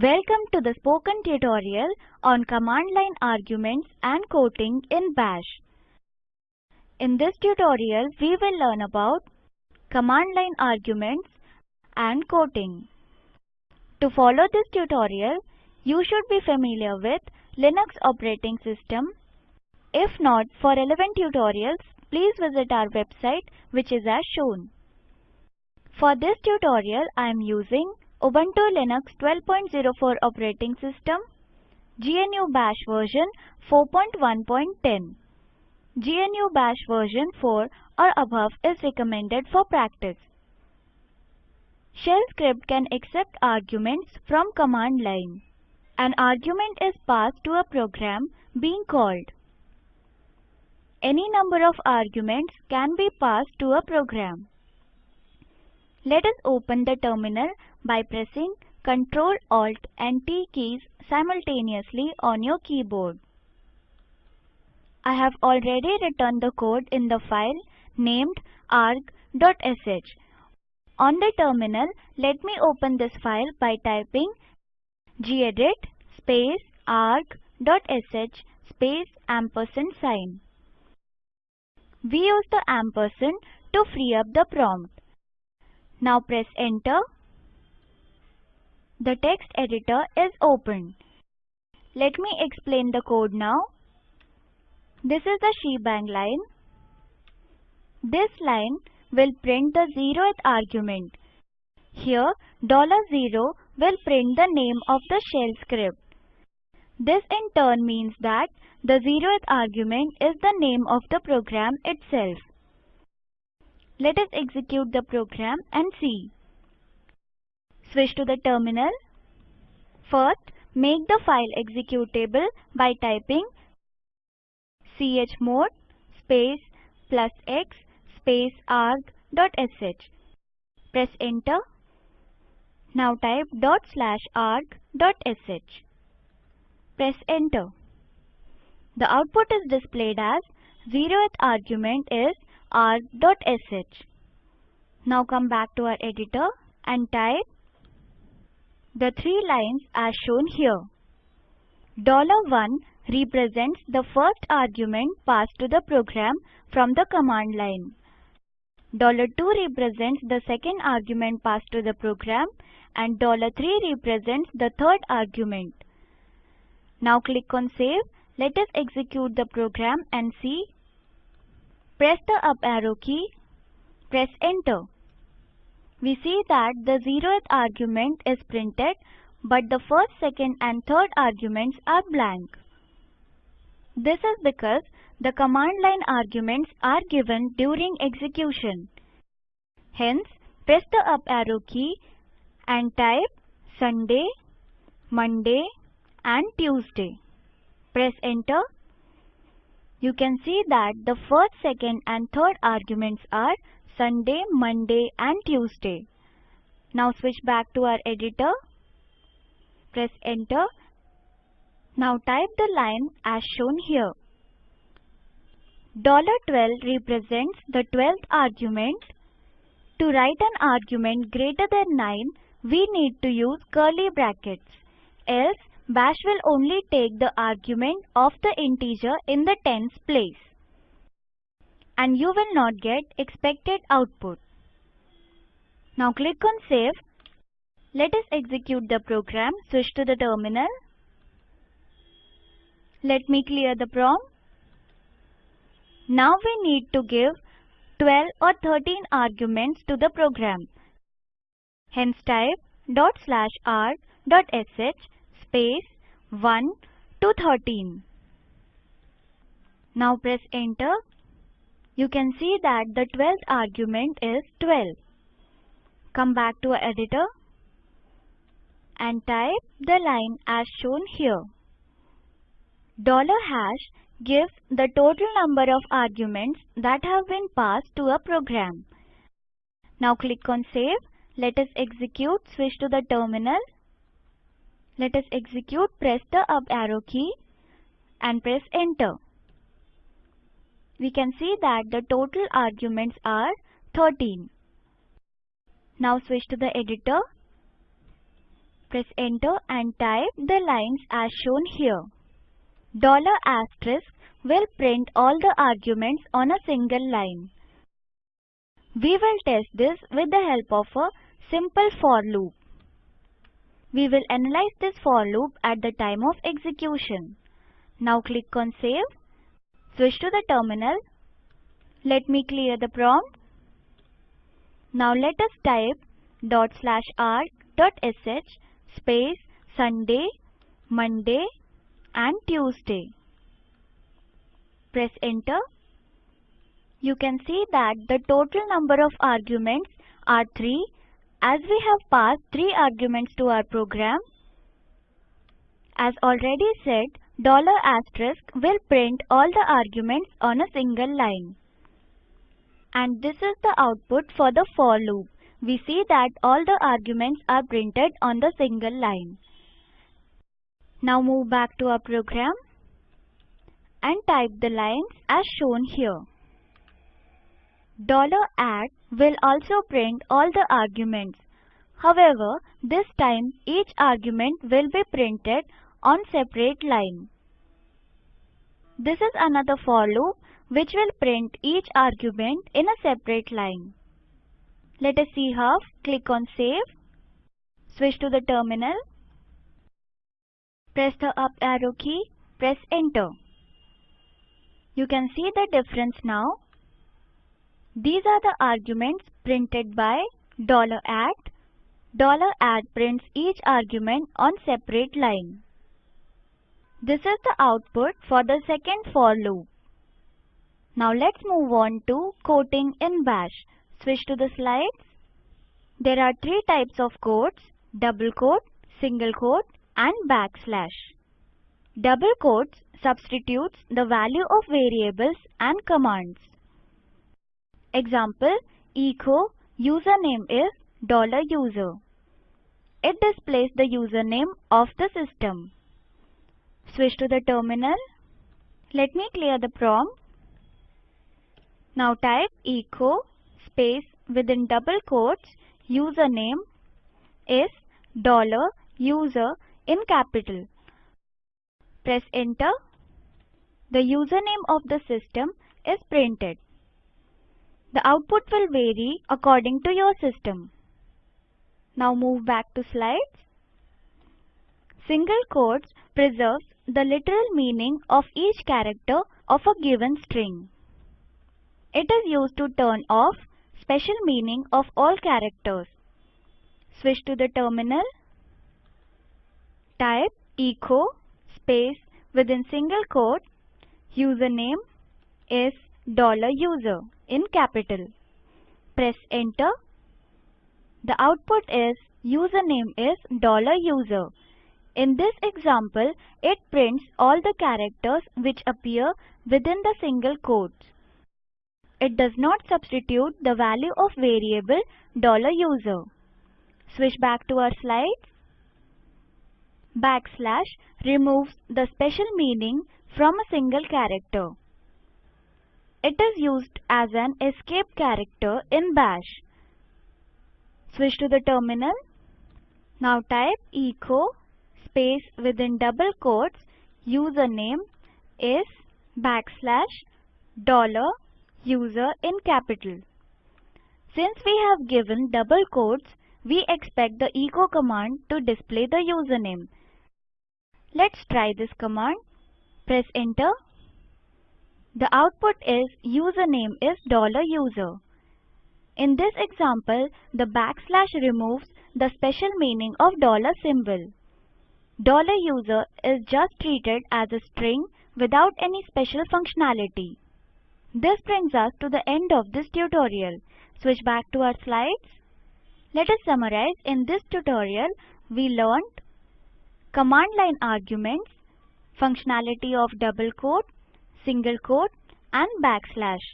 Welcome to the spoken tutorial on command line arguments and quoting in bash. In this tutorial we will learn about command line arguments and quoting. To follow this tutorial you should be familiar with Linux operating system. If not, for relevant tutorials please visit our website which is as shown. For this tutorial I am using Ubuntu Linux 12.04 operating system, GNU Bash version 4.1.10. GNU Bash version 4 or above is recommended for practice. Shell script can accept arguments from command line. An argument is passed to a program being called. Any number of arguments can be passed to a program. Let us open the terminal by pressing Ctrl Alt and T keys simultaneously on your keyboard. I have already written the code in the file named arg.sh. On the terminal, let me open this file by typing gedit space arg.sh space ampersand sign. We use the ampersand to free up the prompt. Now press enter the text editor is open. Let me explain the code now. This is the shebang line. This line will print the zeroth argument. Here $0 will print the name of the shell script. This in turn means that the zeroth argument is the name of the program itself. Let us execute the program and see. Switch to the terminal. First, make the file executable by typing chmod space plus x space arg.sh. Press enter. Now type dot slash arg.sh. Press enter. The output is displayed as zeroth argument is arg.sh. Now come back to our editor and type the three lines are shown here. Dollar $1 represents the first argument passed to the program from the command line. Dollar $2 represents the second argument passed to the program and $3 represents the third argument. Now click on save. Let us execute the program and see. Press the up arrow key. Press enter we see that the zeroth argument is printed but the first, second and third arguments are blank. This is because the command line arguments are given during execution. Hence, press the up arrow key and type Sunday, Monday and Tuesday. Press enter. You can see that the first, second and third arguments are Sunday, Monday and Tuesday. Now switch back to our editor. Press enter. Now type the line as shown here. $12 represents the 12th argument. To write an argument greater than 9, we need to use curly brackets. Else, bash will only take the argument of the integer in the tens place and you will not get expected output. Now click on save. Let us execute the program. Switch to the terminal. Let me clear the prompt. Now we need to give 12 or 13 arguments to the program. Hence type dot slash r dot sh space 1 to 13. Now press enter you can see that the 12th argument is 12. Come back to our editor and type the line as shown here. Dollar hash gives the total number of arguments that have been passed to a program. Now click on save. Let us execute. Switch to the terminal. Let us execute. Press the up arrow key and press enter we can see that the total arguments are 13. Now switch to the editor. Press enter and type the lines as shown here. Dollar asterisk will print all the arguments on a single line. We will test this with the help of a simple for loop. We will analyze this for loop at the time of execution. Now click on save. Switch to the terminal. Let me clear the prompt. Now let us type dot slash arg dot sh space Sunday, Monday and Tuesday. Press enter. You can see that the total number of arguments are 3 as we have passed 3 arguments to our program. As already said, dollar asterisk will print all the arguments on a single line. And this is the output for the for loop we see that all the arguments are printed on the single line. Now move back to our program and type the lines as shown here. $@ will also print all the arguments. However, this time each argument will be printed on separate line. This is another for loop which will print each argument in a separate line. Let us see how. Click on Save. Switch to the terminal. Press the up arrow key. Press Enter. You can see the difference now. These are the arguments printed by $@. $@ prints each argument on separate line. This is the output for the second for loop. Now let's move on to quoting in bash. Switch to the slides. There are three types of quotes, double quote, single quote and backslash. Double quotes substitutes the value of variables and commands. Example, echo username is $user. It displays the username of the system. Switch to the terminal. Let me clear the prompt. Now type echo space within double quotes username is dollar user in capital. Press enter. The username of the system is printed. The output will vary according to your system. Now move back to slides. Single quotes preserves the literal meaning of each character of a given string. It is used to turn off special meaning of all characters. Switch to the terminal. Type echo space within single quote username is dollar $user in capital. Press enter. The output is username is dollar $user. In this example, it prints all the characters which appear within the single quotes. It does not substitute the value of variable $user. Switch back to our slides. Backslash removes the special meaning from a single character. It is used as an escape character in bash. Switch to the terminal. Now type echo space within double quotes username is backslash dollar user in capital. Since we have given double quotes, we expect the echo command to display the username. Let's try this command. Press enter. The output is username is dollar $user. In this example, the backslash removes the special meaning of dollar symbol. $user is just treated as a string without any special functionality. This brings us to the end of this tutorial. Switch back to our slides. Let us summarize. In this tutorial, we learned command line arguments, functionality of double quote, single quote and backslash.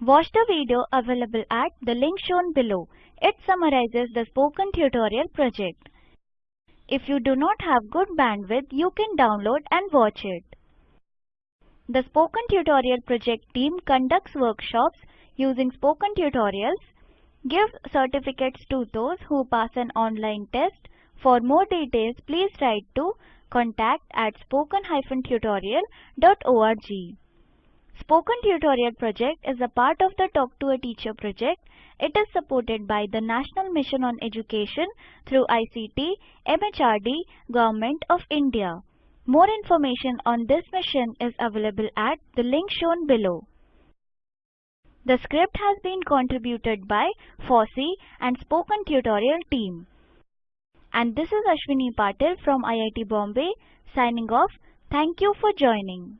Watch the video available at the link shown below. It summarizes the spoken tutorial project. If you do not have good bandwidth, you can download and watch it. The Spoken Tutorial project team conducts workshops using spoken tutorials. gives certificates to those who pass an online test. For more details, please write to contact at spoken-tutorial.org. Spoken Tutorial project is a part of the Talk to a Teacher project. It is supported by the National Mission on Education through ICT, MHRD, Government of India. More information on this mission is available at the link shown below. The script has been contributed by FOSSEE and Spoken Tutorial team. And this is Ashwini Patil from IIT Bombay signing off. Thank you for joining.